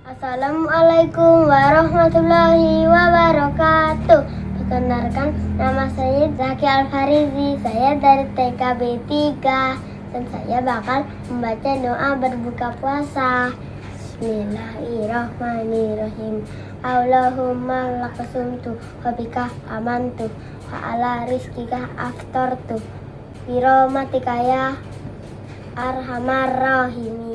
Assalamualaikum warahmatullahi wabarakatuh. Perkenalkan nama saya Zaki Alfarizi. Saya dari TKB 3 dan saya bakal membaca doa berbuka puasa. Bismillahirrahmanirrahim. Allahumma lakasumtu wabika amantu wa ala rizkika aftartu. Biromatika ya arhamar rahimin.